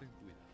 ten cuidado.